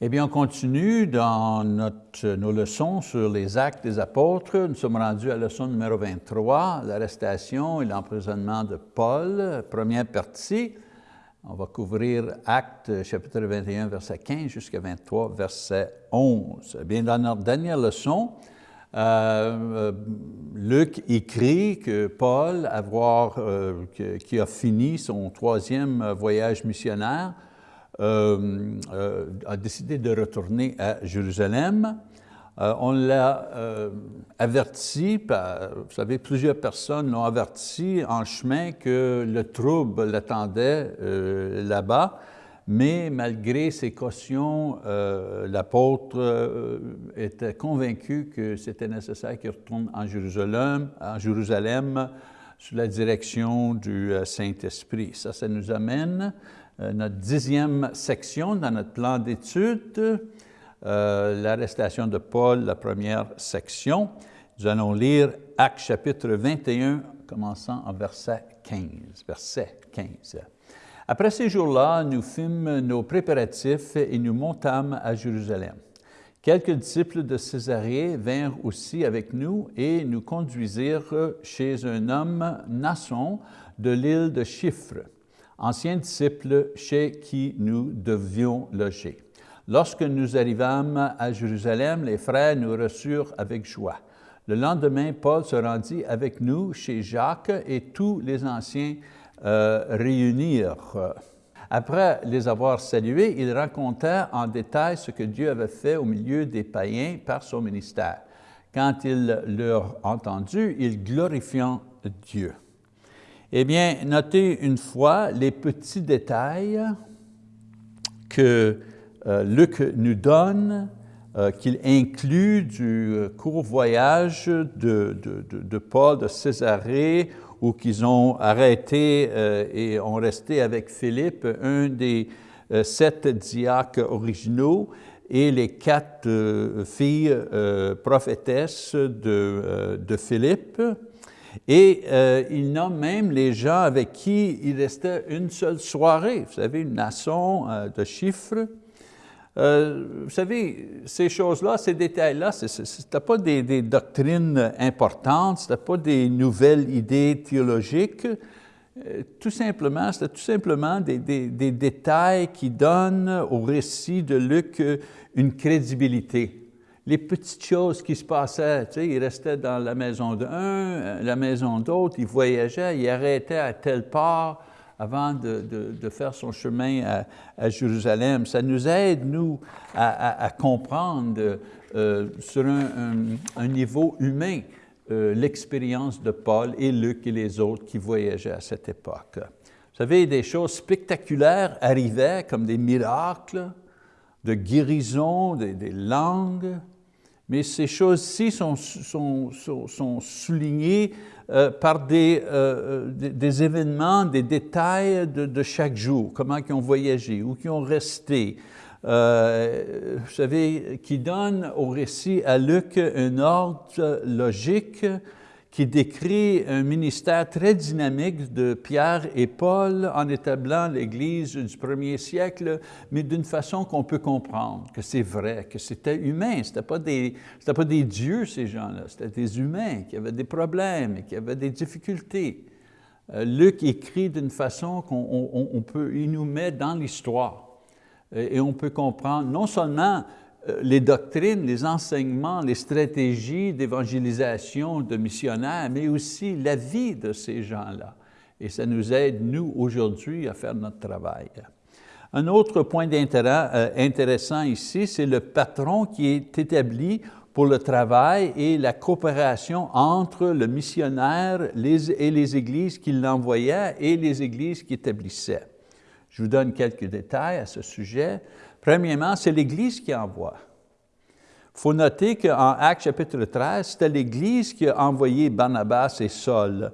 Eh bien, on continue dans notre, nos leçons sur les actes des apôtres. Nous sommes rendus à la leçon numéro 23, l'arrestation et l'emprisonnement de Paul, première partie. On va couvrir Actes chapitre 21, verset 15 jusqu'à 23, verset 11. Eh bien, dans notre dernière leçon, euh, euh, Luc écrit que Paul, avoir, euh, qui a fini son troisième voyage missionnaire, a décidé de retourner à Jérusalem. Euh, on l'a averti, vous savez, plusieurs personnes l'ont averti en chemin que le trouble l'attendait là-bas, mais malgré ses cautions, l'apôtre était convaincu que c'était nécessaire qu'il retourne en Jérusalem, en Jérusalem sous la direction du Saint-Esprit. Ça, ça nous amène euh, notre dixième section dans notre plan d'études, euh, l'arrestation de Paul, la première section. Nous allons lire Actes chapitre 21, commençant en verset 15. Verset 15. Après ces jours-là, nous fîmes nos préparatifs et nous montâmes à Jérusalem. Quelques disciples de Césarée vinrent aussi avec nous et nous conduisirent chez un homme, Nasson, de l'île de Chypre ancien disciple chez qui nous devions loger. Lorsque nous arrivâmes à Jérusalem, les frères nous reçurent avec joie. Le lendemain, Paul se rendit avec nous chez Jacques et tous les anciens euh, réunirent. Après les avoir salués, il raconta en détail ce que Dieu avait fait au milieu des païens par son ministère. Quand il leur entendu, il glorifiant Dieu. Eh bien, notez une fois les petits détails que euh, Luc nous donne, euh, qu'il inclut du euh, court voyage de, Paul de Césarée, où qu'ils ont arrêté et ont resté avec Philippe, un des sept diacres originaux, et les quatre filles prophétesses de Philippe. Et euh, il nomme même les gens avec qui il restait une seule soirée. Vous savez, une nation euh, de chiffres. Euh, vous savez, ces choses-là, ces détails-là, ce n'était pas des, doctrines importantes, ce n'était pas des nouvelles idées théologiques. tout simplement, c'était tout simplement des, des, détails qui donnent au récit de Luc une crédibilité les petites choses qui se passaient. Tu sais, il restait dans la maison d'un, euh, la maison d'autre, il voyageait, il arrêtait à telle part avant de, de, faire son chemin à, Jérusalem. Ça nous aide, nous, à, comprendre euh, sur un, niveau humain euh, l'expérience de Paul et Luc et les autres qui voyageaient à cette époque. Vous savez, des choses spectaculaires arrivaient, comme des miracles, de guérison, des, des langues, mais ces choses-ci sont, sont, sont, soulignées euh, par des, euh, euh, des, des, événements, des détails de, chaque jour, comment ils ont voyagé, où ils ont resté. vous savez, qui donne au récit à Luc un ordre logique qui décrit un ministère très dynamique de Pierre et Paul en établant l'Église du premier siècle, mais d'une façon qu'on peut comprendre, que c'est vrai, que c'était humain, ce n'étaient pas, des, pas des dieux ces gens-là, c'était des humains qui avaient des problèmes, qui avaient des difficultés. Euh, Luc écrit d'une façon qu'on peut, il nous met dans l'histoire. Et on peut comprendre non seulement les doctrines, les enseignements, les stratégies d'évangélisation de missionnaires, mais aussi la vie de ces gens-là. Et ça nous aide, nous, aujourd'hui, à faire notre travail. Un autre point euh, intéressant ici, c'est le patron qui est établi pour le travail et la coopération entre le missionnaire et les églises qui l'envoyaient et les églises qui établissaient. Je vous donne quelques détails à ce sujet. Premièrement, c'est l'Église qui envoie. Il faut noter qu'en Actes chapitre 13, c'était l'Église qui a envoyé Barnabas et Saul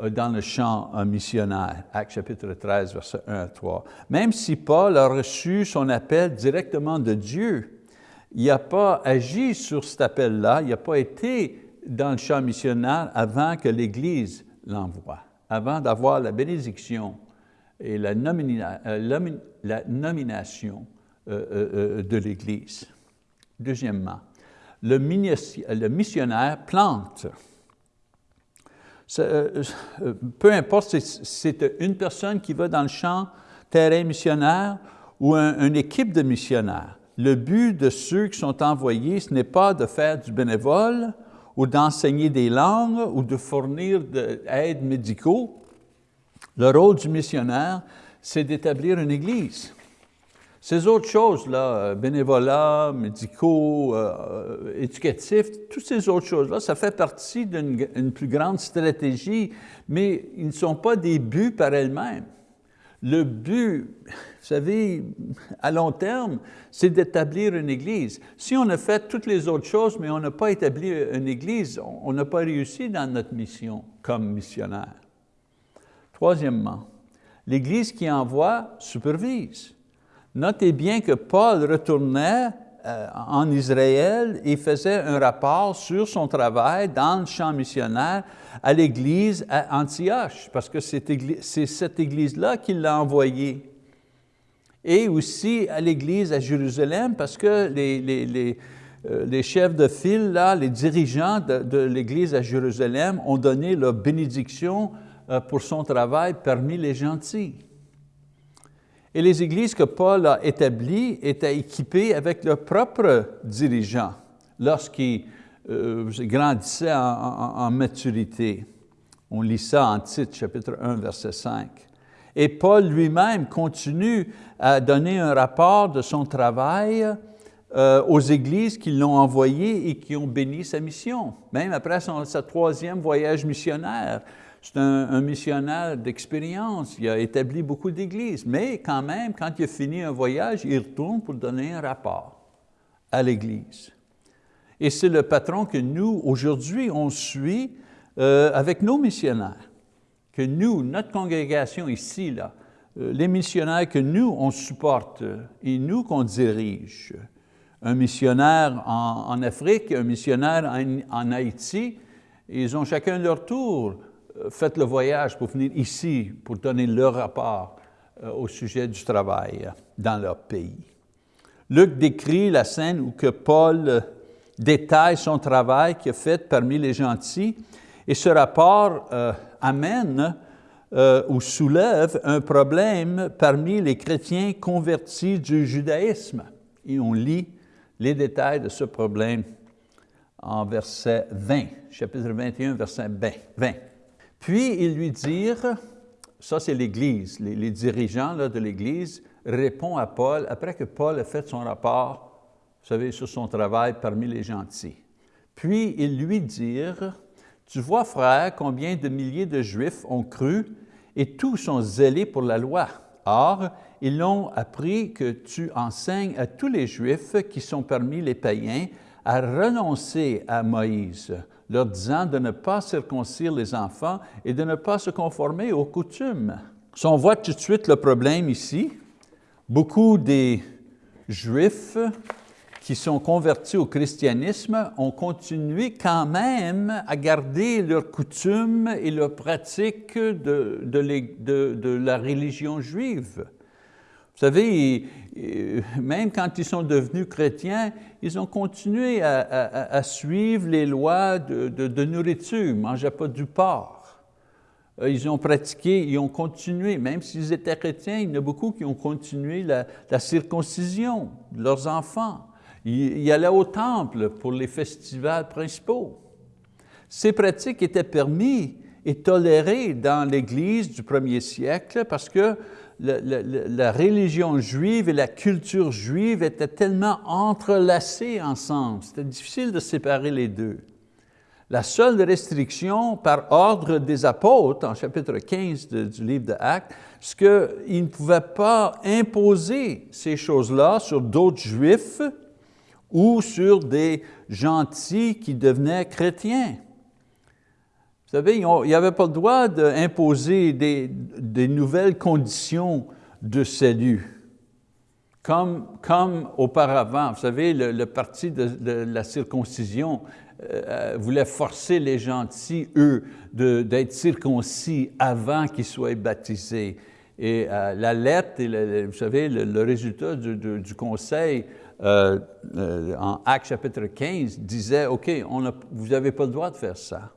euh, dans le champ missionnaire. Actes chapitre 13, verset 1 à 3. Même si Paul a reçu son appel directement de Dieu, il n'a pas agi sur cet appel-là, il n'a pas été dans le champ missionnaire avant que l'Église l'envoie, avant d'avoir la bénédiction et la, euh, nomination de l'Église. Deuxièmement, le missionnaire plante. Peu importe si c'est une personne qui va dans le champ terrain missionnaire ou une équipe de missionnaires. Le but de ceux qui sont envoyés, ce n'est pas de faire du bénévole ou d'enseigner des langues ou de fournir de l'aide médicaux. Le rôle du missionnaire, c'est d'établir une église. Ces autres choses-là, bénévolat, médicaux, euh, éducatifs, toutes ces autres choses-là, ça fait partie d'une plus grande stratégie, mais ils ne sont pas des buts par elles-mêmes. Le but, vous savez, à long terme, c'est d'établir une Église. Si on a fait toutes les autres choses, mais on n'a pas établi une Église, on n'a pas réussi dans notre mission comme missionnaire. Troisièmement, l'Église qui envoie supervise. Notez bien que Paul retournait euh, en Israël et faisait un rapport sur son travail dans le champ missionnaire à l'église à Antioche, parce que c'est cette église-là qui l'a envoyé. Et aussi à l'église à Jérusalem, parce que les, euh, chefs de file, là, les dirigeants de, l'église à Jérusalem ont donné leur bénédiction pour son travail parmi les gentils. Et les églises que Paul a établies étaient équipées avec leurs propres dirigeants lorsqu'ils euh, grandissaient en, maturité. On lit ça en titre, chapitre 1, verset 5. Et Paul lui-même continue à donner un rapport de son travail euh, aux églises qui l'ont envoyé et qui ont béni sa mission, même après son, sa troisième voyage missionnaire. C'est un, missionnaire d'expérience, il a établi beaucoup d'églises, mais quand même, quand il a fini un voyage, il retourne pour donner un rapport à l'Église. Et c'est le patron que nous, aujourd'hui, on suit euh, avec nos missionnaires, que nous, notre congrégation ici, euh, les missionnaires que nous, on supporte et nous qu'on dirige. Un missionnaire en, Afrique, un missionnaire en, Haïti, ils ont chacun leur tour. euh, faites le voyage pour venir ici pour donner leur rapport euh, au sujet du travail dans leur pays. Luc décrit la scène où que Paul euh, détaille son travail qu'il a fait parmi les gentils et ce rapport amène ou soulève un problème parmi les chrétiens convertis du judaïsme. Et on lit les détails de ce problème en verset 20, chapitre 21, verset 20. Puis ils lui dirent, ça c'est l'Église, les, dirigeants de l'Église répondent à Paul, après que Paul a fait son rapport, vous savez, sur son travail parmi les gentils. Puis ils lui dirent, tu vois frère, combien de milliers de Juifs ont cru et tous sont zélés pour la loi. Or, ils l'ont appris que tu enseignes à tous les Juifs qui sont parmi les païens à renoncer à Moïse, leur disant de ne pas circoncire les enfants et de ne pas se conformer aux coutumes. On voit tout de suite le problème ici, beaucoup des Juifs qui sont convertis au christianisme ont continué quand même à garder leurs coutumes et leurs pratiques de la religion juive. Vous savez, même quand ils sont devenus chrétiens, ils ont continué à, suivre les lois de, nourriture, ils ne mangeaient pas du porc. Euh, ils ont pratiqué, ils ont continué, même s'ils étaient chrétiens, il y en a beaucoup qui ont continué la, circoncision de leurs enfants. Ils, ils allaient au temple pour les festivals principaux. Ces pratiques étaient permises et tolérées dans l'Église du premier siècle parce que la, religion juive et la culture juive étaient tellement entrelacées ensemble. C'était difficile de séparer les deux. La seule restriction par ordre des apôtres, en chapitre 15 du livre de Actes, c'est qu'ils ne pouvaient pas imposer ces choses-là sur d'autres juifs ou sur des gentils qui devenaient chrétiens. Vous savez, il n'y avait pas le droit d'imposer des, nouvelles conditions de salut. Comme, auparavant, vous savez, le, parti de, la circoncision euh, euh, voulait forcer les gentils, eux, d'être circoncis avant qu'ils soient baptisés. Et euh, la lettre, et vous savez, le, résultat du, conseil en Actes chapitre 15 disait, OK, vous n'avez pas le droit de faire ça.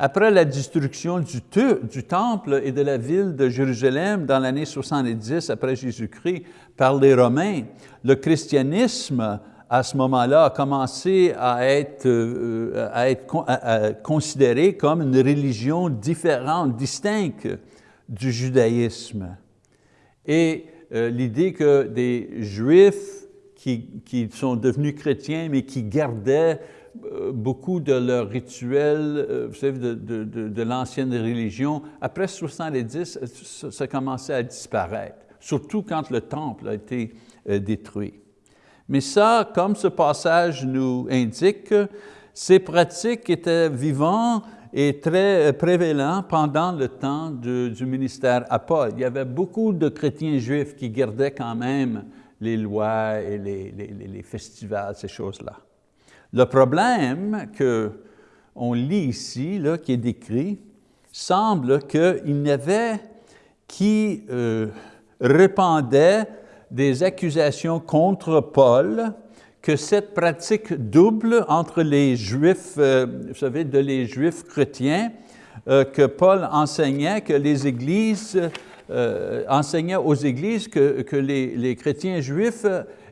Après la destruction du, temple et de la ville de Jérusalem dans l'année 70 après Jésus-Christ par les Romains, le christianisme à ce moment-là a commencé à être, être considéré comme une religion différente, distincte du judaïsme. Et euh, l'idée que des Juifs qui, sont devenus chrétiens, mais qui gardaient euh, beaucoup de leurs rituels, euh, vous savez, de, l'ancienne religion, après 70, ça, ça commençait à disparaître, surtout quand le temple a été détruit. Mais ça, comme ce passage nous indique, ces pratiques étaient vivantes est très prévalent pendant le temps du ministère à Paul. Il y avait beaucoup de chrétiens juifs qui gardaient quand même les lois et les, festivals, ces choses-là. Le problème qu'on lit ici, là, qui est décrit, semble qu'il y avait qui euh, répandait des accusations contre Paul que cette pratique double entre les Juifs, euh, vous savez, de les Juifs chrétiens, euh, que Paul enseignait, que les églises, euh, aux églises que, les, chrétiens juifs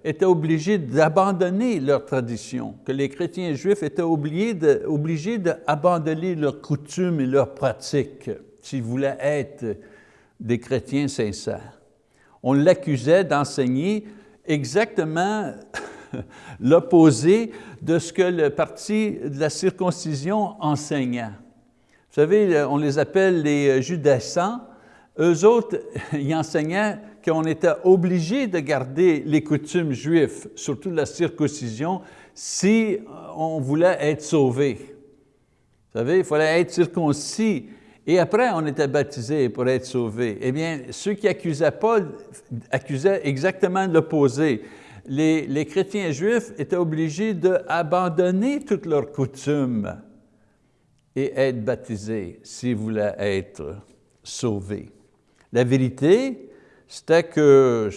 étaient obligés d'abandonner leur tradition, que les chrétiens juifs étaient obligés d'abandonner leurs coutumes et leurs pratiques s'ils voulaient être des chrétiens sincères. On l'accusait d'enseigner exactement l'opposé de ce que le parti de la circoncision enseignait. Vous savez, on les appelle les judaïsants. Eux autres, ils enseignaient qu'on était obligé de garder les coutumes juives, surtout la circoncision, si on voulait être sauvé. Vous savez, il fallait être circoncis. Et après, on était baptisé pour être sauvé. Eh bien, ceux qui accusaient Paul accusaient exactement l'opposé les, chrétiens juifs étaient obligés d'abandonner toutes leurs coutumes et être baptisés s'ils voulaient être sauvés. La vérité, c'était que,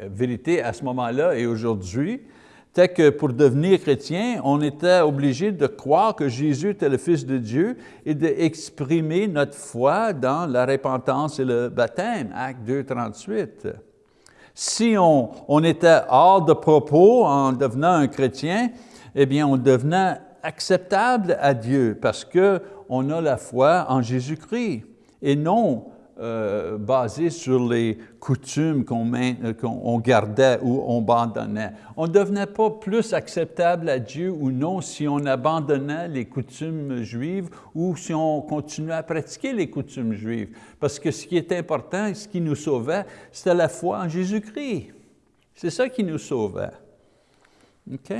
vérité à ce moment-là et aujourd'hui, c'était que pour devenir chrétien, on était obligé de croire que Jésus était le Fils de Dieu et d'exprimer notre foi dans la repentance et le baptême, Acte 2, 38. Si on, était hors de propos en devenant un chrétien, eh bien, on devenait acceptable à Dieu parce qu'on a la foi en Jésus-Christ et non euh, basé sur les coutumes euh, qu'on gardait ou on abandonnait. On ne devenait pas plus acceptable à Dieu ou non si on abandonnait les coutumes juives ou si on continuait à pratiquer les coutumes juives. Parce que ce qui est important ce qui nous sauvait, c'était la foi en Jésus-Christ. C'est ça qui nous sauvait. OK?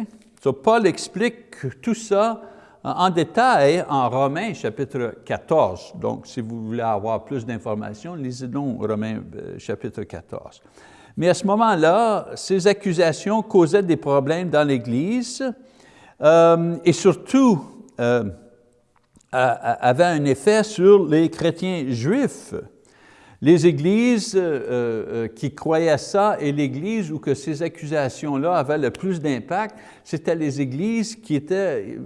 Donc Paul explique tout ça en détail en Romains chapitre 14. Donc, si vous voulez avoir plus d'informations, lisez donc Romains euh, chapitre 14. Mais à ce moment-là, ces accusations causaient des problèmes dans l'Église euh, et surtout euh, avaient un effet sur les chrétiens juifs. Les églises euh, euh, qui croyaient ça et l'église où que ces accusations-là avaient le plus d'impact, c'était les églises qui étaient,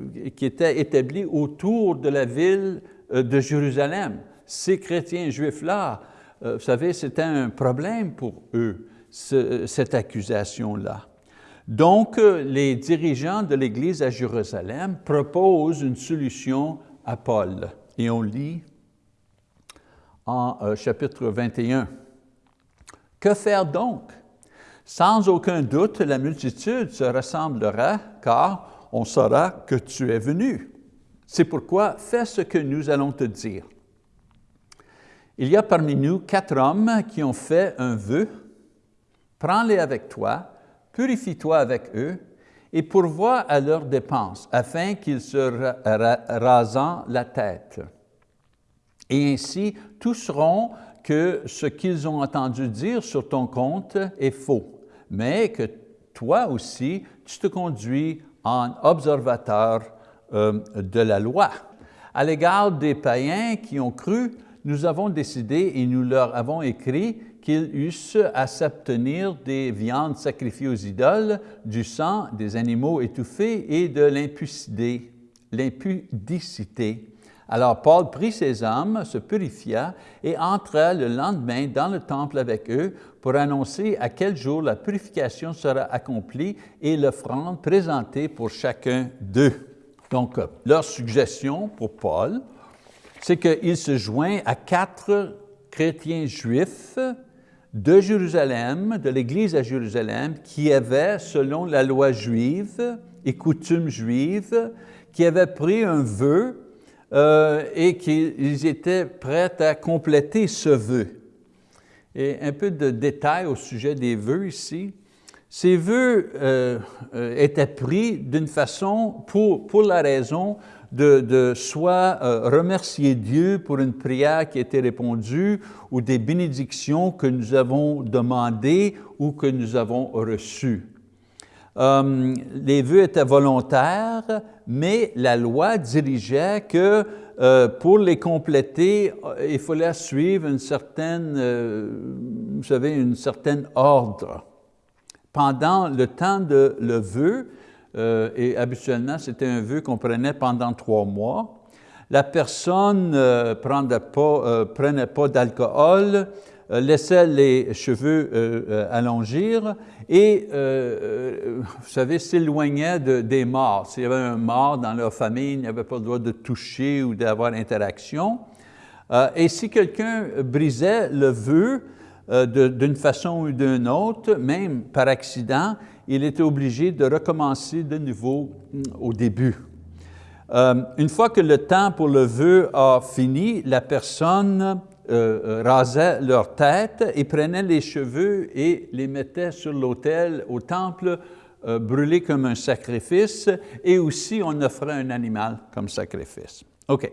établies autour de la ville euh, de Jérusalem. Ces chrétiens juifs-là, vous savez, c'était un problème pour eux, cette accusation-là. Donc, les dirigeants de l'Église à Jérusalem proposent une solution à Paul. Et on lit en euh, chapitre 21. Que faire donc? Sans aucun doute, la multitude se rassemblera, car on saura que tu es venu. C'est pourquoi fais ce que nous allons te dire. Il y a parmi nous quatre hommes qui ont fait un vœu. Prends-les avec toi, purifie-toi avec eux, et pourvois à leurs dépenses, afin qu'ils se rasent la tête. Et ainsi, tous sauront que ce qu'ils ont entendu dire sur ton compte est faux, mais que toi aussi, tu te conduis en observateur euh, de la loi. À l'égard des païens qui ont cru, nous avons décidé et nous leur avons écrit qu'ils eussent à s'abstenir des viandes sacrifiées aux idoles, du sang, des animaux étouffés et de l'impudicité. Alors Paul prit ses hommes, se purifia et entra le lendemain dans le temple avec eux pour annoncer à quel jour la purification sera accomplie et l'offrande présentée pour chacun d'eux. Donc, leur suggestion pour Paul, c'est qu'il se joint à quatre chrétiens juifs de Jérusalem, de l'Église à Jérusalem, qui avaient, selon la loi juive et coutumes juives, qui avaient pris un vœu euh, et qu'ils étaient prêts à compléter ce vœu. Et un peu de détails au sujet des vœux ici. Ces vœux euh, euh, étaient pris d'une façon pour, pour la raison de, de soit remercier Dieu pour une prière qui a été répondue ou des bénédictions que nous avons demandées ou que nous avons reçues. Euh, les vœux étaient volontaires, mais la loi dirigeait que euh, pour les compléter, euh, il fallait suivre une certaine, vous savez, une certaine ordre. Pendant le temps de le vœu, et habituellement c'était un vœu qu'on prenait pendant trois mois, la personne ne prenait pas, d'alcool, laissait les cheveux euh, euh, allongir et, vous savez, s'éloignait des morts. S'il y avait un mort dans leur famille, il n'y avait pas le droit de toucher ou d'avoir interaction. et si quelqu'un brisait le vœu d'une façon ou d'une autre, même par accident, il était obligé de recommencer de nouveau mm, au début. une fois que le temps pour le vœu a fini, la personne euh, euh, rasaient leur tête et prenaient les cheveux et les mettaient sur l'autel au temple euh, brûlés comme un sacrifice et aussi on offrait un animal comme sacrifice. OK.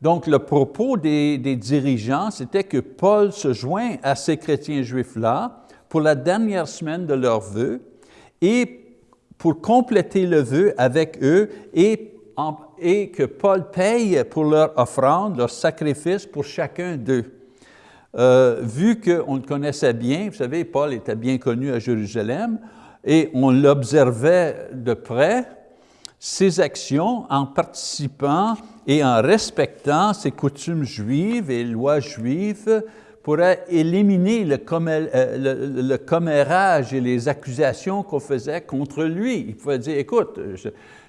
Donc le propos des, des dirigeants, c'était que Paul se joint à ces chrétiens juifs-là pour la dernière semaine de leur vœu et pour compléter le vœu avec eux et et que Paul paye pour leur offrande, leur sacrifice pour chacun d'eux. Euh, vu qu'on le connaissait bien, vous savez, Paul était bien connu à Jérusalem, et on l'observait de près, ses actions en participant et en respectant ses coutumes juives et lois juives pourrait éliminer le, euh, commérage et les accusations qu'on faisait contre lui. Il pouvait dire, écoute,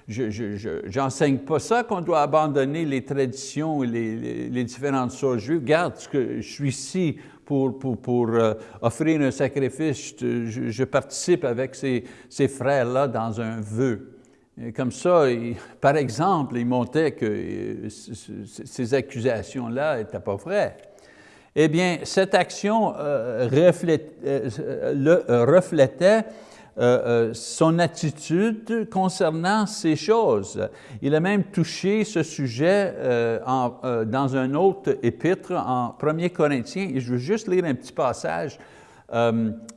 je n'enseigne pas ça qu'on doit abandonner les traditions et les, différentes choses juives. Regarde, que je suis ici pour, pour, euh, offrir un sacrifice, je, participe avec ces, ces frères-là dans un vœu. comme ça, par exemple, il montait que euh, ces accusations-là n'étaient pas vraies. Eh bien, cette action euh, reflétait euh, euh, son attitude concernant ces choses. Il a même touché ce sujet dans un autre épître en 1 Corinthiens, et je veux juste lire un petit passage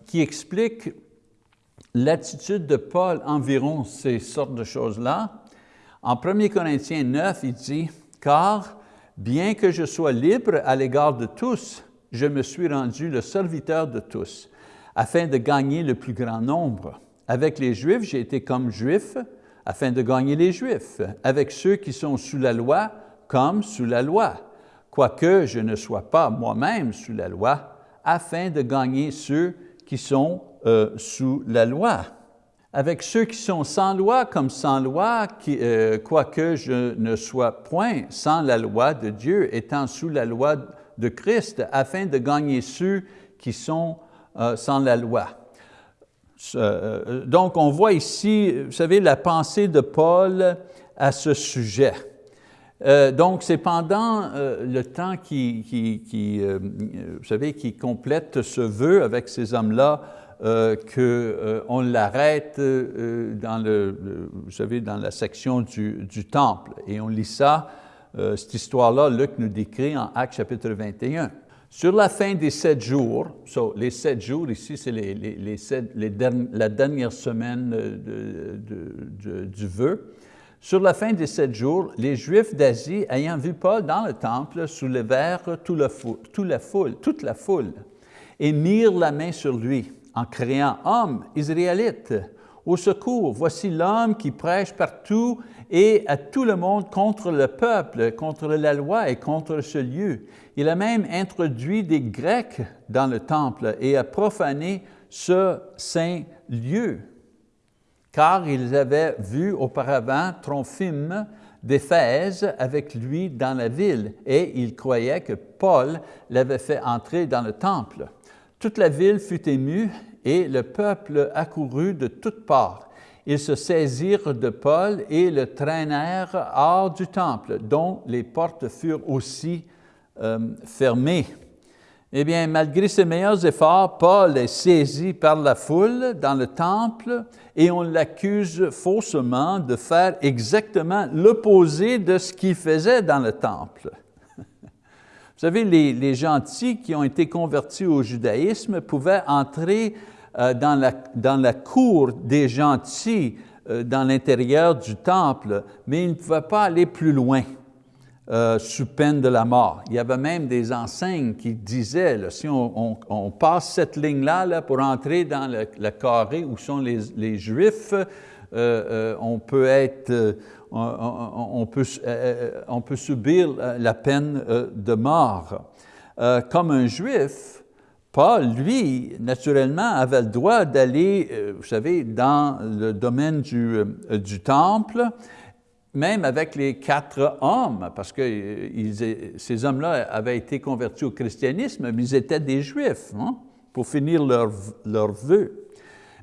qui explique l'attitude de Paul environ ces sortes de choses-là. En 1 Corinthiens 9, il dit, « Car bien que je sois libre à l'égard de tous, je me suis rendu le serviteur de tous afin de gagner le plus grand nombre. Avec les Juifs, j'ai été comme Juif afin de gagner les Juifs. Avec ceux qui sont sous la loi, comme sous la loi, quoique je ne sois pas moi-même sous la loi, afin de gagner ceux qui sont euh, sous la loi. Avec ceux qui sont sans loi comme sans loi, euh, quoique je ne sois point sans la loi de Dieu, étant sous la loi de Christ, afin de gagner ceux qui sont euh, sans la loi. Euh, donc, on voit ici, vous savez, la pensée de Paul à ce sujet. Donc, c'est pendant le temps qui, qui, vous savez, qui complète ce vœu avec ces hommes-là qu'on l'arrête dans, le, vous savez, dans la section du, temple. Et on lit ça, cette histoire-là, Luc nous décrit en Actes chapitre 21. Sur la fin des sept jours, les sept jours ici, c'est les, les, la dernière semaine du vœu, Sur la fin des sept jours, les Juifs d'Asie, ayant vu Paul dans le temple, soulevèrent toute la foule, toute la foule et mirent la main sur lui en criant, « Homme israélite, au secours, voici l'homme qui prêche partout et à tout le monde contre le peuple, contre la loi et contre ce lieu. Il a même introduit des Grecs dans le temple et a profané ce saint lieu. Car ils avaient vu auparavant Trophime d'Éphèse avec lui dans la ville et ils croyaient que Paul l'avait fait entrer dans le temple. Toute la ville fut émue et le peuple accourut de toutes parts. Ils se saisirent de Paul et le traînèrent hors du temple, dont les portes furent aussi euh, fermées. Eh bien, malgré ses meilleurs efforts, Paul est saisi par la foule dans le temple et on l'accuse faussement de faire exactement l'opposé de ce qu'il faisait dans le temple. Vous savez, les, gentils qui ont été convertis au judaïsme pouvaient entrer euh, dans, la, dans la cour des gentils euh, dans l'intérieur du temple, mais ils ne pouvaient pas aller plus loin. Euh, sous peine de la mort. Il y avait même des enseignes qui disaient, si on, passe cette ligne-là là, pour entrer dans le, carré où sont les, Juifs, on peut être, on, peut, euh, on peut subir la peine euh, de mort. Euh, comme un juif, Paul, lui, naturellement, avait le droit d'aller, vous savez, dans le domaine du, temple, même avec les quatre hommes, parce que ces hommes-là avaient été convertis au christianisme, mais ils étaient des juifs, hein, pour finir leur, leur vœu.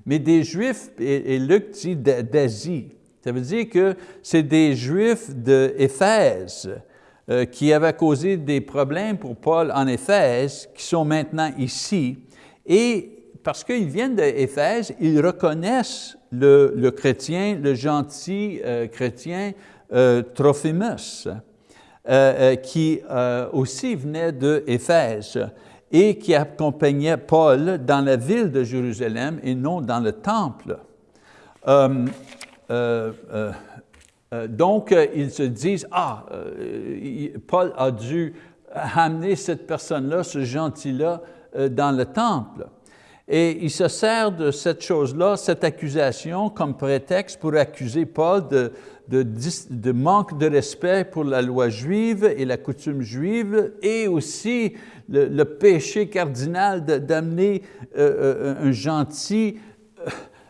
Mais des juifs, et Luc dit d'Asie, ça veut dire que c'est des Juifs d'Éphèse euh, qui avaient causé des problèmes pour Paul en Éphèse, qui sont maintenant ici. Et parce qu'ils viennent d'Éphèse, ils reconnaissent le, chrétien, le gentil euh, chrétien euh, Trophimus, qui aussi venait d'Éphèse et qui accompagnait Paul dans la ville de Jérusalem et non dans le temple. Euh, euh, euh, donc, ils se disent, ah, Paul a dû amener cette personne-là, ce gentil-là, dans le temple. Et il se sert de cette chose-là, cette accusation, comme prétexte pour accuser Paul de, de, manque de respect pour la loi juive et la coutume juive, et aussi le, péché cardinal d'amener un gentil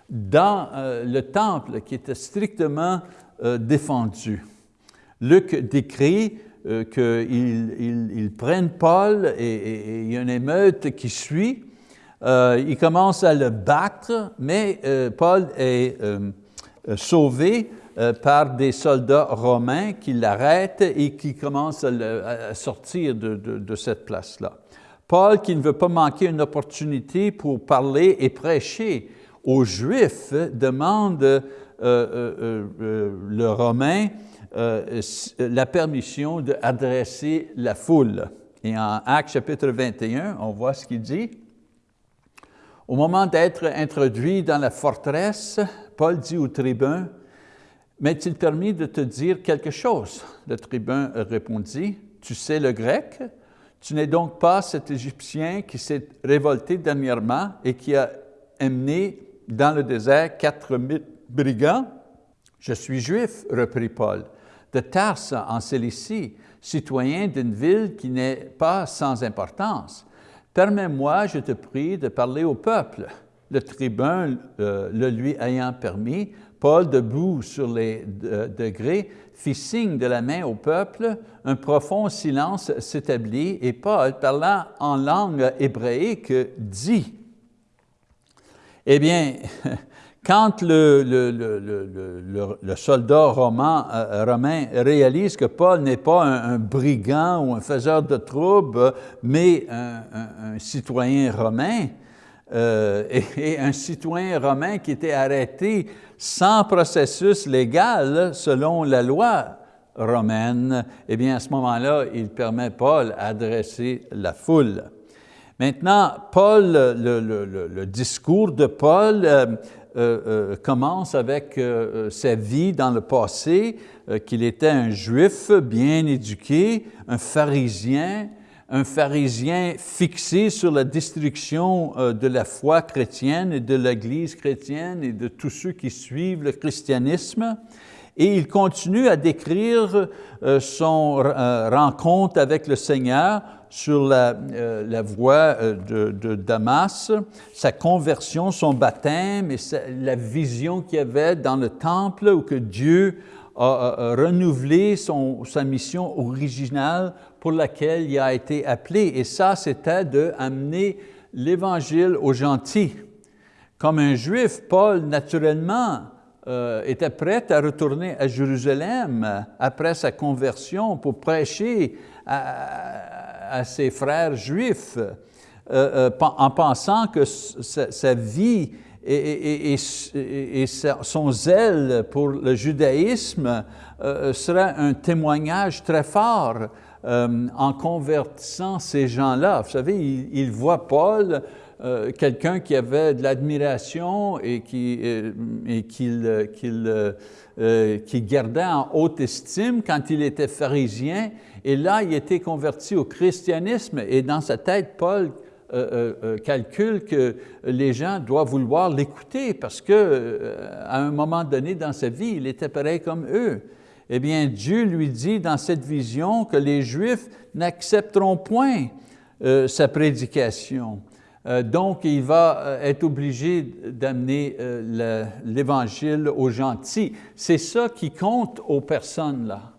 dans euh, le temple qui était strictement euh, défendu. Luc décrit euh, qu'ils prennent Paul et, il y a une émeute qui suit. ils commencent à le battre, mais Paul est sauvé par des soldats romains qui l'arrêtent et qui commencent à, sortir de, de cette place-là. Paul, qui ne veut pas manquer une opportunité pour parler et prêcher aux Juifs demande euh, euh, euh, le Romain la permission d'adresser la foule. Et en Actes chapitre 21, on voit ce qu'il dit. Au moment d'être introduit dans la forteresse, Paul dit au tribun, « M'est-il permis de te dire quelque chose? » Le tribun répondit, « Tu sais le grec? Tu n'es donc pas cet Égyptien qui s'est révolté dernièrement et qui a amené dans le désert quatre mille brigands. Je suis juif, reprit Paul, de Tarse en Cilicie, citoyen d'une ville qui n'est pas sans importance. Permets-moi, je te prie, de parler au peuple. Le tribun euh, le lui ayant permis, Paul, debout sur les degrés, fit signe de la main au peuple, un profond silence s'établit et Paul, parlant en langue hébraïque, dit eh bien, quand le, soldat romain, euh, romain, réalise que Paul n'est pas un, brigand ou un faiseur de troubles, mais un, citoyen romain, euh, et, un citoyen romain qui était arrêté sans processus légal selon la loi romaine, eh bien à ce moment-là, il permet Paul d'adresser la foule. Maintenant, Paul, le, discours de Paul euh, commence avec sa vie dans le passé, qu'il était un juif bien éduqué, un pharisien, un pharisien fixé sur la destruction de la foi chrétienne et de l'Église chrétienne et de tous ceux qui suivent le christianisme. Et il continue à décrire euh, son euh, rencontre avec le Seigneur sur la, euh, voie de, de, Damas, sa conversion, son baptême et la vision qu'il avait dans le temple où que Dieu a, renouvelé son, sa mission originale pour laquelle il a été appelé. Et ça, c'était d'amener l'Évangile aux gentils. Comme un Juif, Paul, naturellement, euh, était prêt à retourner à Jérusalem après sa conversion pour prêcher ses frères juifs euh, euh, en pensant que sa, vie et, son zèle pour le judaïsme serait un témoignage très fort en convertissant ces gens-là. Vous savez, il, il voit Paul euh, quelqu'un qui avait de l'admiration et qui, euh, et euh, qui gardait en haute estime quand il était pharisien. Et là, il était converti au christianisme et dans sa tête, Paul calcule que les gens doivent vouloir l'écouter parce qu'à un moment donné dans sa vie, il était pareil comme eux. Eh bien, Dieu lui dit dans cette vision que les Juifs n'accepteront point sa prédication. Euh, donc, il va euh, être obligé d'amener euh, l'Évangile aux gentils. C'est ça qui compte aux personnes là.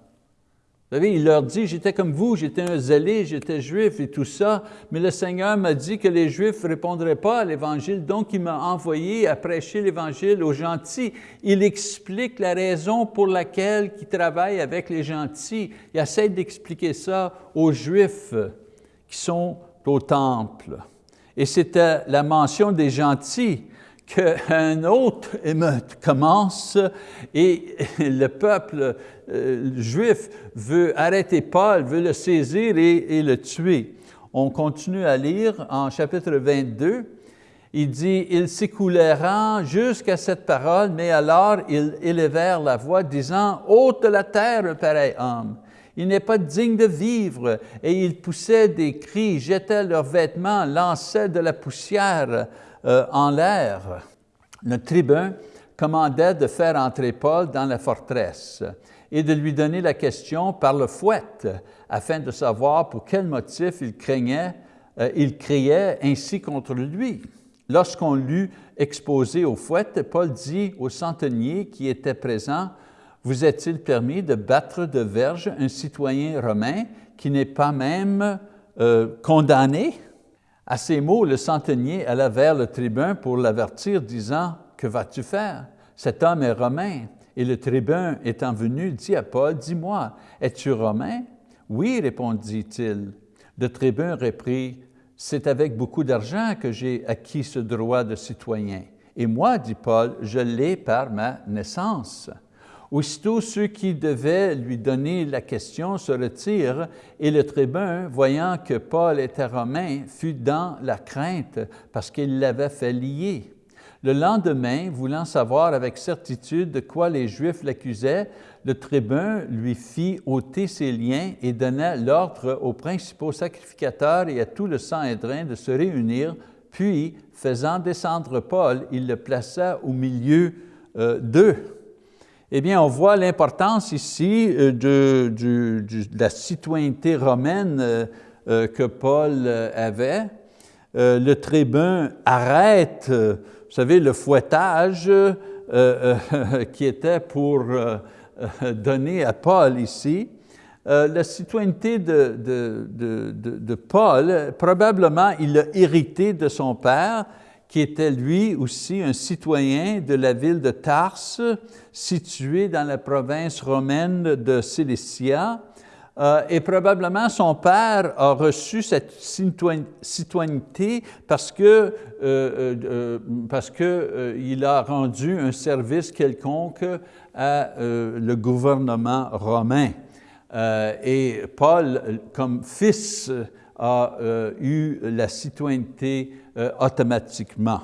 Vous savez, il leur dit, j'étais comme vous, j'étais un zélé, j'étais juif et tout ça, mais le Seigneur m'a dit que les Juifs ne répondraient pas à l'Évangile, donc il m'a envoyé à prêcher l'Évangile aux gentils. Il explique la raison pour laquelle il travaille avec les gentils. Il essaie d'expliquer ça aux Juifs qui sont au temple et c'était la mention des gentils qu'un autre émeute commence et le peuple euh, juif veut arrêter Paul, veut le saisir et, le tuer. On continue à lire en chapitre 22, il dit, « Ils s'écoulèrent jusqu'à cette parole, mais alors ils élevèrent la voix, disant, « Ôte la terre un pareil homme » il n'est pas digne de vivre. Et ils poussaient des cris, jetaient leurs vêtements, lançaient de la poussière euh, en l'air. Le tribun commandait de faire entrer Paul dans la forteresse et de lui donner la question par le fouet, afin de savoir pour quel motif il craignait, euh, il criait ainsi contre lui. Lorsqu'on l'eut exposé au fouet, Paul dit au centenier qui était présent, vous est-il permis de battre de verge un citoyen romain qui n'est pas même euh, condamné? À ces mots, le centenier alla vers le tribun pour l'avertir, disant, « Que vas-tu faire? Cet homme est romain. » Et le tribun étant venu, dit à Paul, « Dis-moi, es-tu romain? »« Oui, répondit-il. Le tribun reprit, « C'est avec beaucoup d'argent que j'ai acquis ce droit de citoyen. Et moi, dit Paul, je l'ai par ma naissance. » Aussitôt, ceux qui devaient lui donner la question se retirent et le tribun, voyant que Paul était romain, fut dans la crainte parce qu'il l'avait fait lier. Le lendemain, voulant savoir avec certitude de quoi les Juifs l'accusaient, le tribun lui fit ôter ses liens et donna l'ordre aux principaux sacrificateurs et à tout le Sanhédrin de se réunir, puis, faisant descendre Paul, il le plaça au milieu euh, d'eux. Eh bien, on voit l'importance ici euh, de, la citoyenneté romaine euh, que Paul avait. Le tribun arrête, vous savez, le fouettage qui était pour donner à Paul ici. la citoyenneté de, de, Paul, probablement il l'a hérité de son père, qui était lui aussi un citoyen de la ville de Tarse, située dans la province romaine de Cilicia, euh, et probablement son père a reçu cette citoyenneté parce que, euh, euh, parce que il a rendu un service quelconque à le gouvernement romain. et Paul, comme fils, a eu la citoyenneté automatiquement.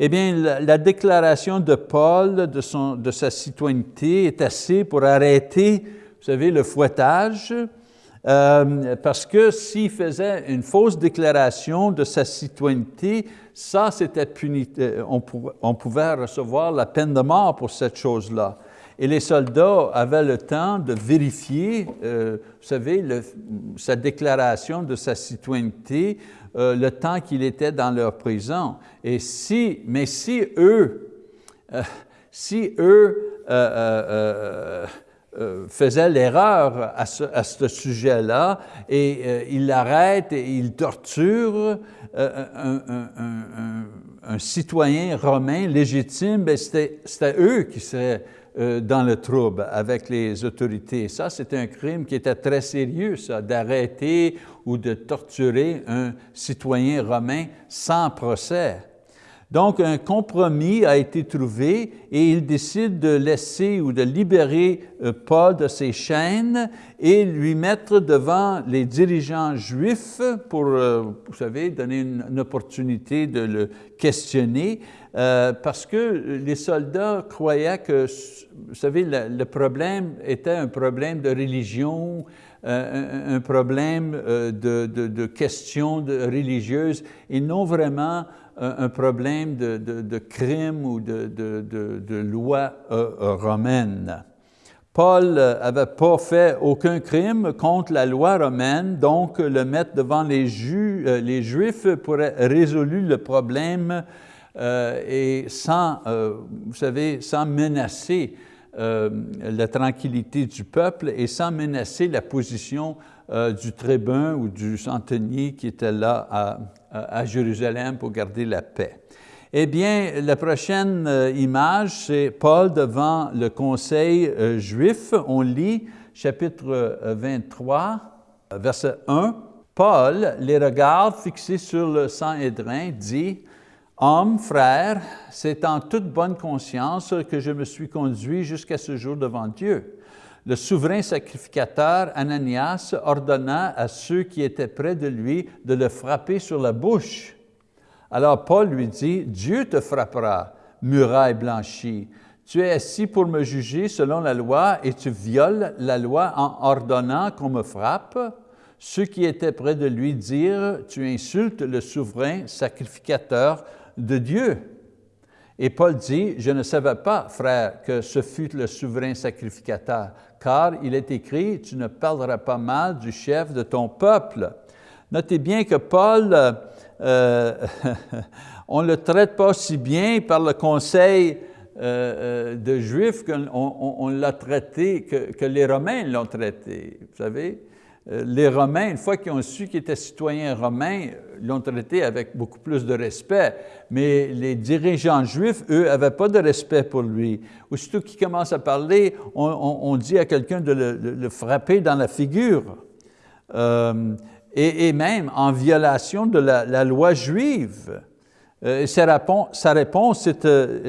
Eh bien, la, déclaration de Paul de, son, de sa citoyenneté est assez pour arrêter, vous savez, le fouettage, euh, parce que s'il faisait une fausse déclaration de sa citoyenneté, ça, c'était puni, euh, on, pouvait recevoir la peine de mort pour cette chose-là. Et les soldats avaient le temps de vérifier, euh, vous savez, le, sa déclaration de sa citoyenneté, le temps qu'il était dans leur prison. Et si, mais si eux, si eux euh, faisaient l'erreur à ce, sujet-là et ils l'arrêtent et ils torturent un, un, citoyen romain légitime, ben, c'était eux qui seraient euh, dans le trouble avec les autorités. Ça, c'est un crime qui était très sérieux, ça, d'arrêter ou de torturer un citoyen romain sans procès. Donc, un compromis a été trouvé et il décide de laisser ou de libérer euh, Paul de ses chaînes et lui mettre devant les dirigeants juifs pour, euh, vous savez, donner une, opportunité de le questionner euh, parce que les soldats croyaient que, vous savez, le, problème était un problème de religion, un, problème de, de, questions religieuses et non vraiment un problème de, de, crime ou de, loi euh, euh, romaine. Paul n'avait pas fait aucun crime contre la loi romaine, donc le mettre devant les, euh, les Juifs pourrait résoudre le problème et sans, vous savez, sans menacer la tranquillité du peuple et sans menacer la position du tribun ou du centenier qui était là à, Jérusalem pour garder la paix. Eh bien, la prochaine euh, image, c'est Paul devant le conseil euh, juif. On lit chapitre 23, euh, verset 1. Paul, les regards fixés sur le Sanhédrin, dit, « Homme, frère, c'est en toute bonne conscience que je me suis conduit jusqu'à ce jour devant Dieu le souverain sacrificateur Ananias ordonna à ceux qui étaient près de lui de le frapper sur la bouche. Alors Paul lui dit, Dieu te frappera, muraille blanchie. Tu es assis pour me juger selon la loi et tu violes la loi en ordonnant qu'on me frappe. Ceux qui étaient près de lui dirent, tu insultes le souverain sacrificateur de Dieu. Et Paul dit, je ne savais pas, frère, que ce fut le souverain sacrificateur, car il est écrit, tu ne parleras pas mal du chef de ton peuple. Notez bien que Paul, euh, euh on ne le traite pas si bien par le conseil euh, euh de Juifs qu'on on, l'a traité, que les Romains l'ont traité, vous savez. Euh, les Romains, une fois qu'ils ont su qu'il était citoyen romain, l'ont traité avec beaucoup plus de respect. Mais les dirigeants juifs, eux, n'avaient pas de respect pour lui. Aussitôt qu'il commence à parler, on, dit à quelqu'un de, le, frapper dans la figure. Euh, et, même en violation de la, loi juive. Euh, sa réponse,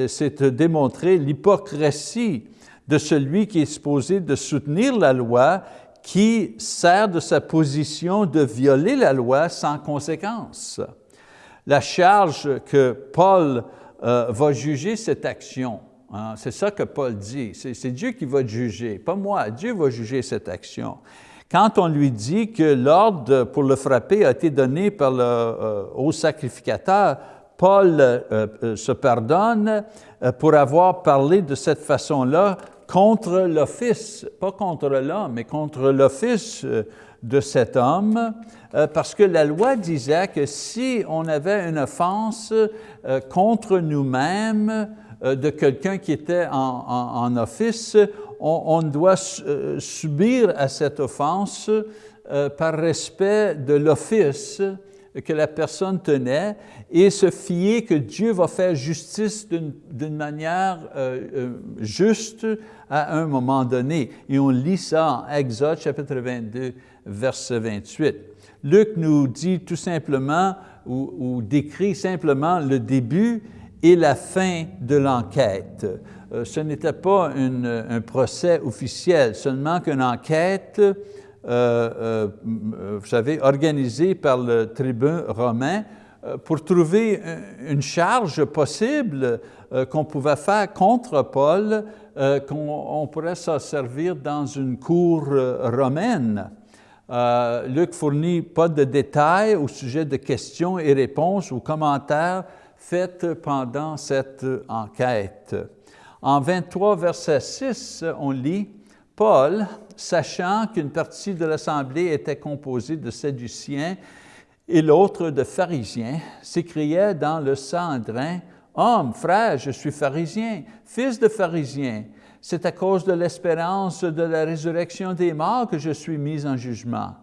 c'est de démontrer l'hypocrisie de celui qui est supposé de soutenir la loi qui sert de sa position de violer la loi sans conséquence. La charge que Paul euh, va juger cette action, hein, c'est ça que Paul dit, c'est Dieu qui va juger, pas moi, Dieu va juger cette action. Quand on lui dit que l'ordre pour le frapper a été donné par le euh, haut sacrificateur, Paul euh, se pardonne pour avoir parlé de cette façon-là contre l'office, pas contre l'homme, mais contre l'office euh, de cet homme, euh, parce que la loi disait que si on avait une offense euh, contre nous-mêmes de quelqu'un qui était en, office, on, doit subir à cette offense par respect de l'office que la personne tenait et se fier que Dieu va faire justice d'une manière euh, euh, juste à un moment donné. Et on lit ça en Exode chapitre 22, verset 28. Luc nous dit tout simplement ou, décrit simplement le début et la fin de l'enquête. Euh, ce n'était pas un procès officiel, seulement qu'une enquête euh, euh, vous savez, organisé par le tribun romain pour trouver une charge possible qu'on pouvait faire contre Paul, qu'on pourrait s'en servir dans une cour romaine. Luc fournit pas de détails au sujet de questions et réponses ou commentaires faits pendant cette enquête. En 23, verset 6, on lit, Paul, sachant qu'une partie de l'assemblée était composée de Sadduciens et l'autre de pharisiens, s'écriait dans le Sandrin, Homme, frère, je suis pharisien, fils de pharisien. C'est à cause de l'espérance de la résurrection des morts que je suis mis en jugement.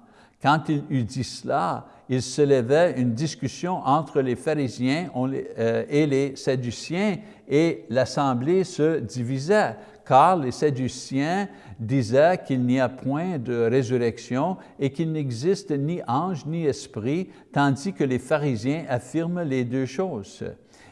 Quand il eut dit cela, il se levait une discussion entre les pharisiens euh, et les sadduciens et l'assemblée se divisait, car les sadduciens disaient qu'il n'y a point de résurrection et qu'il n'existe ni ange ni esprit, tandis que les pharisiens affirment les deux choses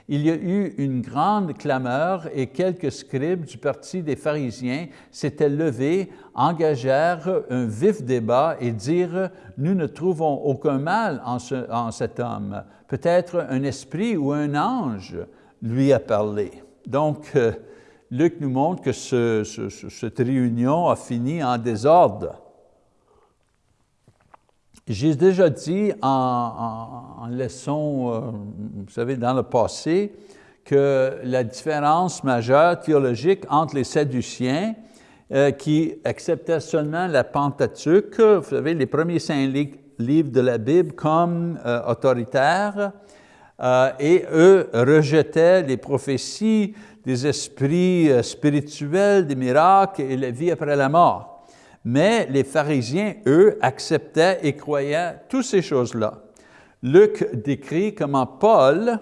il y a eu une grande clameur et quelques scribes du parti des pharisiens s'étaient levés, engagèrent un vif débat et dirent « Nous ne trouvons aucun mal en, cet homme. Peut-être un esprit ou un ange lui a parlé. » Donc, euh, Luc nous montre que cette réunion a fini en désordre. J'ai déjà dit en, leçon, euh, vous savez, dans le passé, que la différence majeure théologique entre les Sadduciens, euh, qui acceptaient seulement la Pentateuque, vous savez, les premiers cinq livres de la Bible comme euh, autoritaires, et eux rejetaient les prophéties des esprits spirituels, des miracles et la vie après la mort. Mais les pharisiens, eux, acceptaient et croyaient toutes ces choses-là. Luc décrit comment Paul,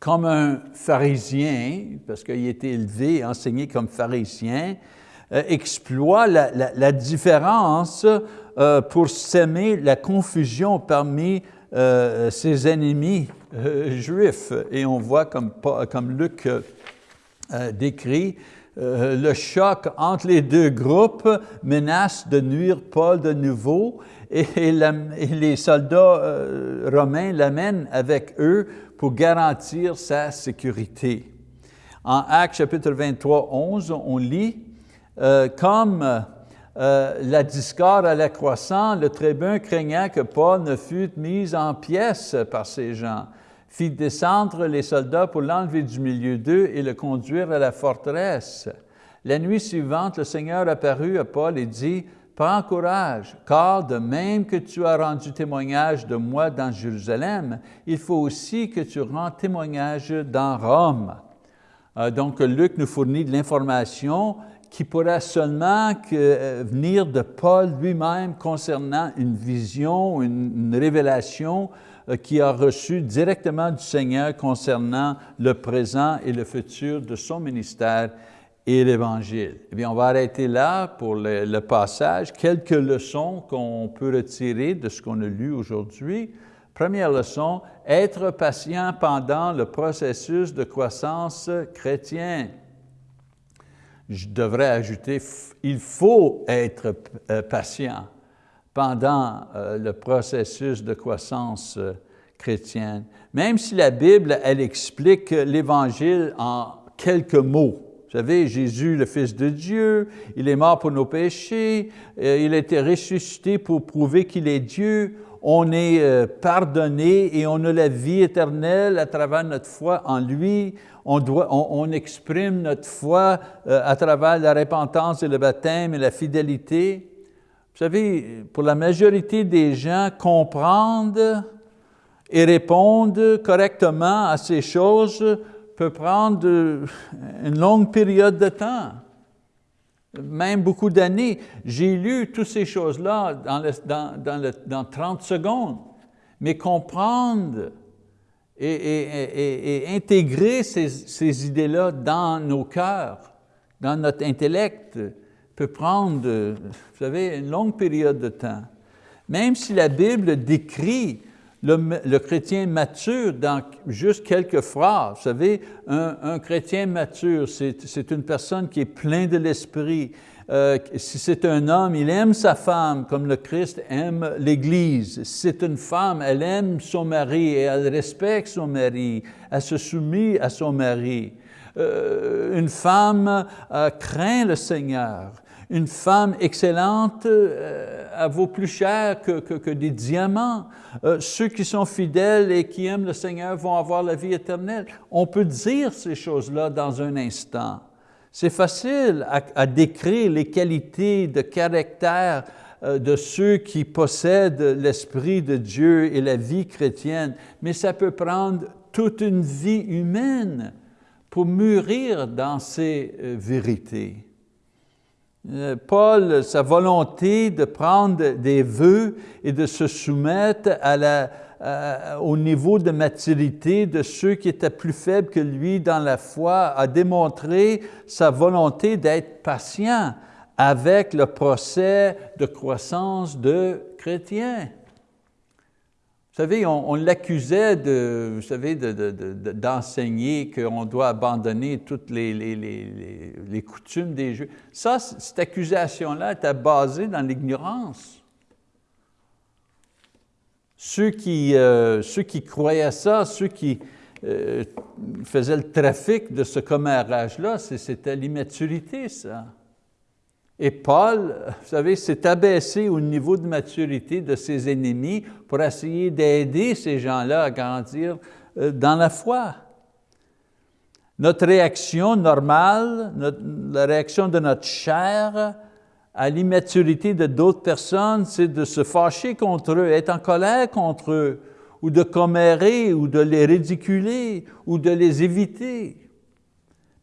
comme un pharisien, parce qu'il était élevé, enseigné comme pharisien, euh, exploit la, différence euh, pour s'aimer la confusion parmi euh, ses ennemis juifs. Et on voit comme, Luc décrit, euh, le choc entre les deux groupes menace de nuire Paul de nouveau et, les soldats euh, romains l'amènent avec eux pour garantir sa sécurité. En Actes chapitre 23, 11, on lit euh, Comme la discorde allait croissant, le tribun craignant que Paul ne fût mis en pièces par ces gens fit descendre les soldats pour l'enlever du milieu d'eux et le conduire à la forteresse. La nuit suivante, le Seigneur apparut à Paul et dit, « Prends courage, car de même que tu as rendu témoignage de moi dans Jérusalem, il faut aussi que tu rends témoignage dans Rome. Euh, donc, Luc nous fournit de l'information qui pourrait seulement euh, venir de Paul lui-même concernant une vision, une révélation euh, qui a reçu directement du Seigneur concernant le présent et le futur de son ministère et l'Évangile. Eh bien, on va arrêter là pour le, passage. Quelques leçons qu'on peut retirer de ce qu'on a lu aujourd'hui. Première leçon, être patient pendant le processus de croissance chrétien. Je devrais ajouter, il faut être euh, patient pendant euh, le processus de croissance euh, chrétienne. Même si la Bible, elle explique l'Évangile en quelques mots. Vous savez, Jésus, le Fils de Dieu, il est mort pour nos péchés, euh, il a été ressuscité pour prouver qu'il est Dieu, on est pardonné et on a la vie éternelle à travers notre foi en lui, on, doit, on exprime notre foi à travers la repentance et le baptême et la fidélité. Vous savez, pour la majorité des gens, comprendre et répondre correctement à ces choses peut prendre une longue période de temps, même beaucoup d'années. J'ai lu toutes ces choses-là dans, dans, dans, 30 secondes, mais comprendre et, intégrer ces, ces idées-là dans nos cœurs, dans notre intellect, peut prendre, vous savez, une longue période de temps. Même si la Bible décrit le, chrétien mature dans juste quelques phrases. Vous savez, un, chrétien mature, c'est une personne qui est pleine de l'esprit. Euh, si c'est un homme, il aime sa femme comme le Christ aime l'Église. Si c'est une femme, elle aime son mari et elle respecte son mari, elle se soumet à son mari. Euh, une femme euh, craint le Seigneur. Une femme excellente elle vaut plus cher que, des diamants. ceux qui sont fidèles et qui aiment le Seigneur vont avoir la vie éternelle. On peut dire ces choses-là dans un instant. C'est facile à, décrire les qualités de caractère euh, de ceux qui possèdent l'Esprit de Dieu et la vie chrétienne, mais ça peut prendre toute une vie humaine pour mûrir dans ces euh, vérités. Euh, Paul, sa volonté de prendre des vœux et de se soumettre au niveau de maturité de ceux qui étaient plus faibles que lui dans la foi, a démontré sa volonté d'être patient avec le procès de croissance de chrétiens. Vous savez, on, l'accusait d'enseigner qu'on doit abandonner toutes les, coutumes des Juifs. Ça, cette accusation-là était basée dans l'ignorance. Ceux qui, euh, croyaient ça, ceux qui euh, faisaient le trafic de ce commérage-là, c'était l'immaturité, ça. Et Paul, vous savez, s'est abaissé au niveau de maturité de ses ennemis pour essayer d'aider ces gens-là à grandir euh, dans la foi. Notre réaction normale, la réaction de notre chair, à l'immaturité de d'autres personnes, c'est de se fâcher contre eux, être en colère contre eux, ou de commérer, ou de les ridiculer, ou de les éviter.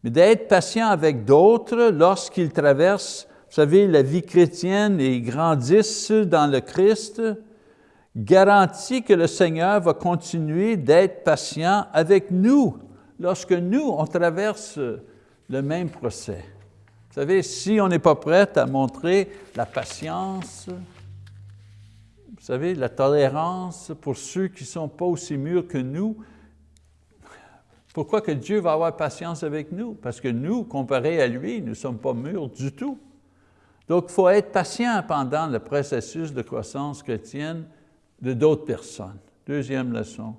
Mais d'être patient avec d'autres lorsqu'ils traversent, vous savez, la vie chrétienne et grandissent dans le Christ, garantit que le Seigneur va continuer d'être patient avec nous lorsque nous, on traverse le même procès. Vous savez, si on n'est pas prêt à montrer la patience, vous savez, la tolérance pour ceux qui ne sont pas aussi mûrs que nous, pourquoi que Dieu va avoir patience avec nous? Parce que nous, comparé à lui, nous ne sommes pas mûrs du tout. Donc, il faut être patient pendant le processus de croissance chrétienne de d'autres personnes. Deuxième leçon.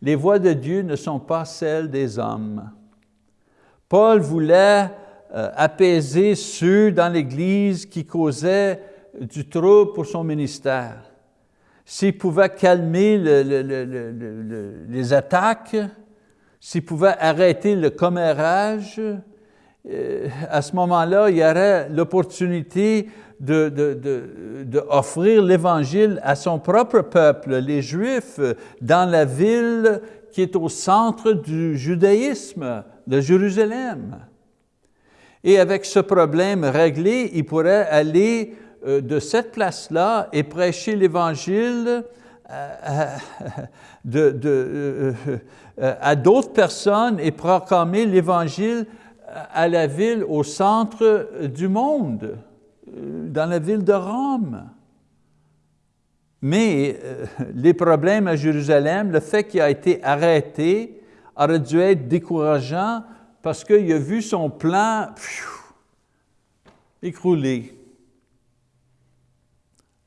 Les voies de Dieu ne sont pas celles des hommes. Paul voulait euh, apaiser ceux dans l'Église qui causaient du trouble pour son ministère. S'il pouvait calmer les attaques, s'il pouvait arrêter le commérage, à ce moment-là, il y aurait l'opportunité d'offrir de, l'Évangile à son propre peuple, les Juifs, dans la ville qui est au centre du judaïsme, de Jérusalem. Et avec ce problème réglé, il pourrait aller euh, de cette place-là et prêcher l'Évangile euh, euh, à d'autres personnes et proclamer l'Évangile à la ville au centre du monde, dans la ville de Rome. Mais les problèmes à Jérusalem, le fait qu'il a été arrêté, aurait dû être décourageant parce qu'il a vu son plan écrouler.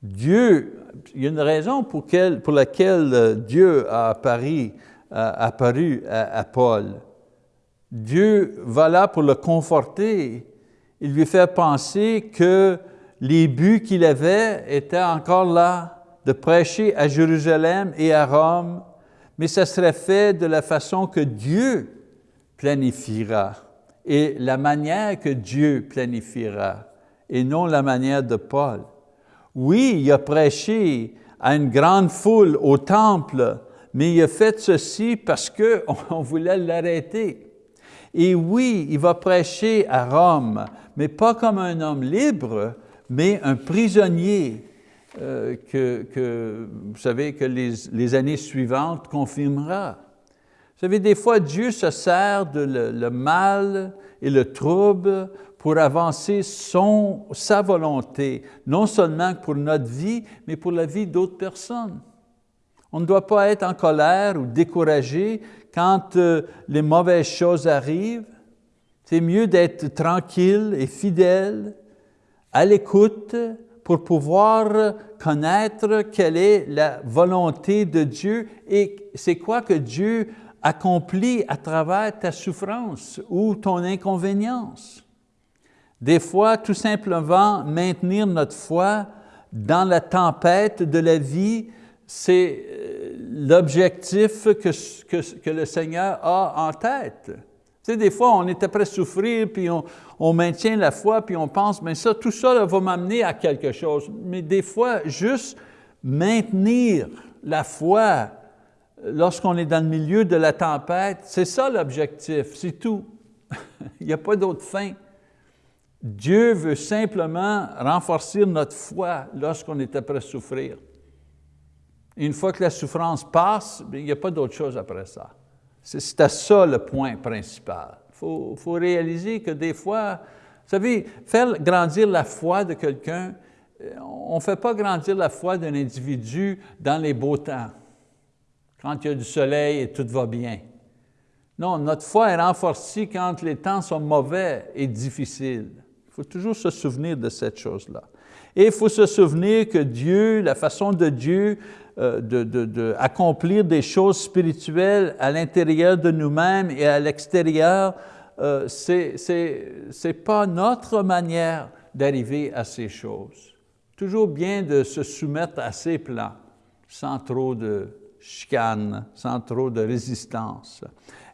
Dieu, il y a une raison pour, laquelle euh, Dieu a apparu, à, Paul. Dieu va là pour le conforter. Il lui fait penser que les buts qu'il avait étaient encore là, de prêcher à Jérusalem et à Rome, mais ça serait fait de la façon que Dieu planifiera et la manière que Dieu planifiera et non la manière de Paul. Oui, il a prêché à une grande foule au temple, mais il a fait ceci parce qu'on voulait l'arrêter. Et oui, il va prêcher à Rome, mais pas comme un homme libre, mais un prisonnier euh, que, vous savez, que les, années suivantes confirmera. Vous savez, des fois, Dieu se sert de le, mal et le trouble pour avancer son, sa volonté, non seulement pour notre vie, mais pour la vie d'autres personnes. On ne doit pas être en colère ou découragé quand euh, les mauvaises choses arrivent. C'est mieux d'être tranquille et fidèle, à l'écoute, pour pouvoir connaître quelle est la volonté de Dieu et c'est quoi que Dieu accomplit à travers ta souffrance ou ton inconvénience. Des fois, tout simplement, maintenir notre foi dans la tempête de la vie, c'est euh, l'objectif que, que, le Seigneur a en tête. Tu sais, des fois, on est après souffrir, puis on, on, maintient la foi, puis on pense, mais ça, tout ça va m'amener à quelque chose. Mais des fois, juste maintenir la foi lorsqu'on est dans le milieu de la tempête, c'est ça l'objectif, c'est tout. Il n'y a pas d'autre fin. Dieu veut simplement renforcer notre foi lorsqu'on est après souffrir. Une fois que la souffrance passe, il n'y a pas d'autre chose après ça. C'est ça le point principal. Il faut, faut, réaliser que des fois, vous savez, faire grandir la foi de quelqu'un, euh, on ne fait pas grandir la foi d'un individu dans les beaux temps, quand il y a du soleil et tout va bien. Non, notre foi est renforcée quand les temps sont mauvais et difficiles. Il faut toujours se souvenir de cette chose-là. Et il faut se souvenir que Dieu, la façon de Dieu euh, d'accomplir de, des choses spirituelles à l'intérieur de nous-mêmes et à l'extérieur, euh, ce n'est pas notre manière d'arriver à ces choses. Toujours bien de se soumettre à ces plans, sans trop de chicane, sans trop de résistance.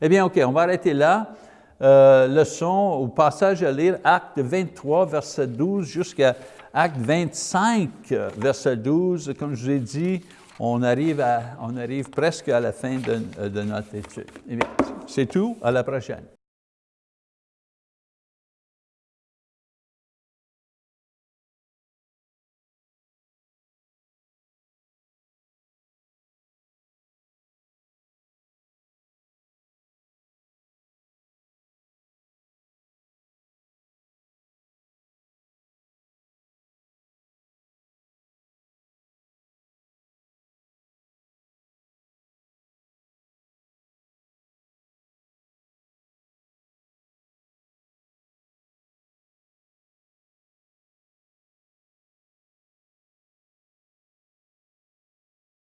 Eh bien, OK, on va arrêter là. Euh, leçon ou passage à lire, acte 23, verset 12, jusqu'à acte 25, verset 12. Comme je vous ai dit, on arrive, presque à la fin de, de notre étude. Eh c'est tout. À la prochaine.